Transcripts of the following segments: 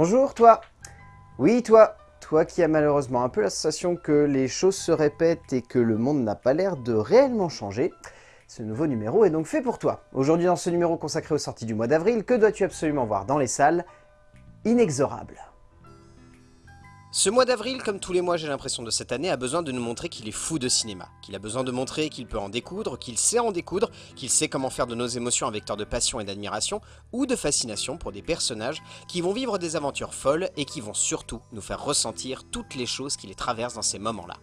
Bonjour toi Oui toi Toi qui as malheureusement un peu la sensation que les choses se répètent et que le monde n'a pas l'air de réellement changer, ce nouveau numéro est donc fait pour toi. Aujourd'hui dans ce numéro consacré aux sorties du mois d'avril, que dois-tu absolument voir dans les salles? Inexorable. Ce mois d'avril, comme tous les mois j'ai l'impression de cette année, a besoin de nous montrer qu'il est fou de cinéma, qu'il a besoin de montrer qu'il peut en découdre, qu'il sait en découdre, qu'il sait comment faire de nos émotions un vecteur de passion et d'admiration, ou de fascination pour des personnages qui vont vivre des aventures folles et qui vont surtout nous faire ressentir toutes les choses qui les traversent dans ces moments-là.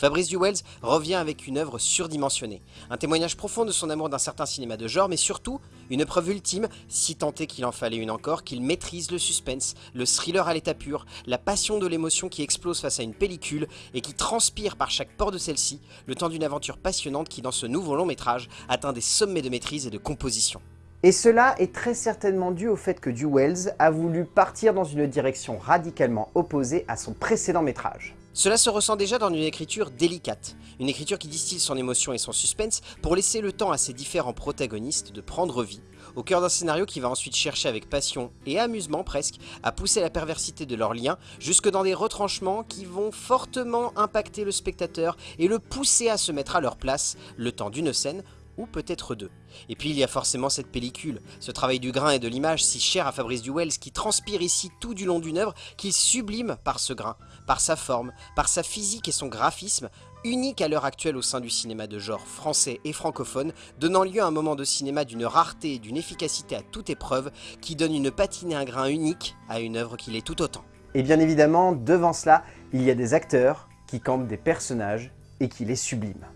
Fabrice Duwels revient avec une œuvre surdimensionnée, un témoignage profond de son amour d'un certain cinéma de genre, mais surtout une preuve ultime, si est qu'il en fallait une encore, qu'il maîtrise le suspense, le thriller à l'état pur, la passion de l'émotion qui explose face à une pellicule et qui transpire par chaque port de celle-ci, le temps d'une aventure passionnante qui dans ce nouveau long métrage atteint des sommets de maîtrise et de composition. Et cela est très certainement dû au fait que Duwels a voulu partir dans une direction radicalement opposée à son précédent métrage. Cela se ressent déjà dans une écriture délicate, une écriture qui distille son émotion et son suspense pour laisser le temps à ses différents protagonistes de prendre vie, au cœur d'un scénario qui va ensuite chercher avec passion et amusement presque à pousser la perversité de leurs liens jusque dans des retranchements qui vont fortement impacter le spectateur et le pousser à se mettre à leur place le temps d'une scène ou peut-être deux. Et puis il y a forcément cette pellicule, ce travail du grain et de l'image si cher à Fabrice Duwels qui transpire ici tout du long d'une œuvre qu'il sublime par ce grain, par sa forme, par sa physique et son graphisme, unique à l'heure actuelle au sein du cinéma de genre français et francophone, donnant lieu à un moment de cinéma d'une rareté et d'une efficacité à toute épreuve qui donne une patine et un grain unique à une œuvre qui l'est tout autant. Et bien évidemment, devant cela, il y a des acteurs qui campent des personnages et qui les subliment.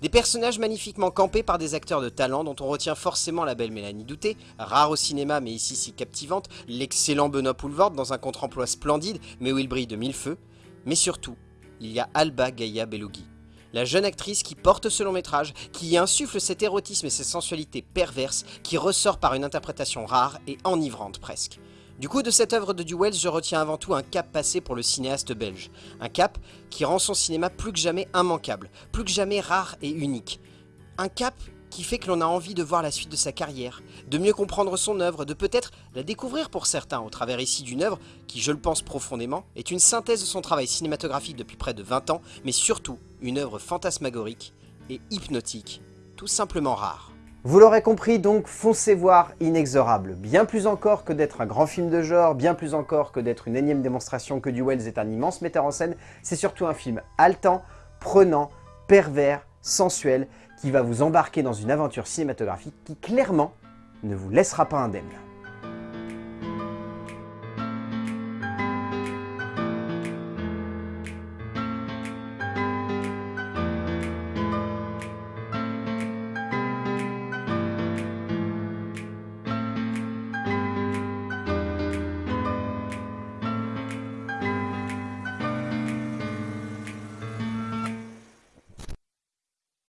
Des personnages magnifiquement campés par des acteurs de talent dont on retient forcément la belle Mélanie Douté, rare au cinéma mais ici si captivante, l'excellent Benoît Poulvord dans un contre-emploi splendide mais où il brille de mille feux, mais surtout, il y a Alba Gaia Belougui, la jeune actrice qui porte ce long métrage, qui y insuffle cet érotisme et cette sensualité perverse qui ressort par une interprétation rare et enivrante presque. Du coup, de cette œuvre de Duwels, je retiens avant tout un cap passé pour le cinéaste belge. Un cap qui rend son cinéma plus que jamais immanquable, plus que jamais rare et unique. Un cap qui fait que l'on a envie de voir la suite de sa carrière, de mieux comprendre son œuvre, de peut-être la découvrir pour certains au travers ici d'une œuvre qui, je le pense profondément, est une synthèse de son travail cinématographique depuis près de 20 ans, mais surtout une œuvre fantasmagorique et hypnotique, tout simplement rare. Vous l'aurez compris, donc foncez voir Inexorable. Bien plus encore que d'être un grand film de genre, bien plus encore que d'être une énième démonstration que Duwels est un immense metteur en scène, c'est surtout un film haletant, prenant, pervers, sensuel, qui va vous embarquer dans une aventure cinématographique qui clairement ne vous laissera pas indemne.